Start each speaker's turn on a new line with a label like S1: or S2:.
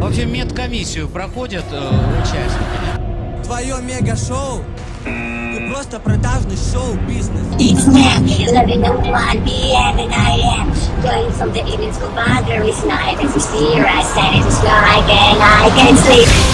S1: вообще медкомиссию проходят э, участники?
S2: Твое мега-шоу Ты просто продажный шоу-бизнес
S3: It's me, living in 1 p.m. and I am Going from the evening to boundaries Night as a steer, I stand in the sky and I can sleep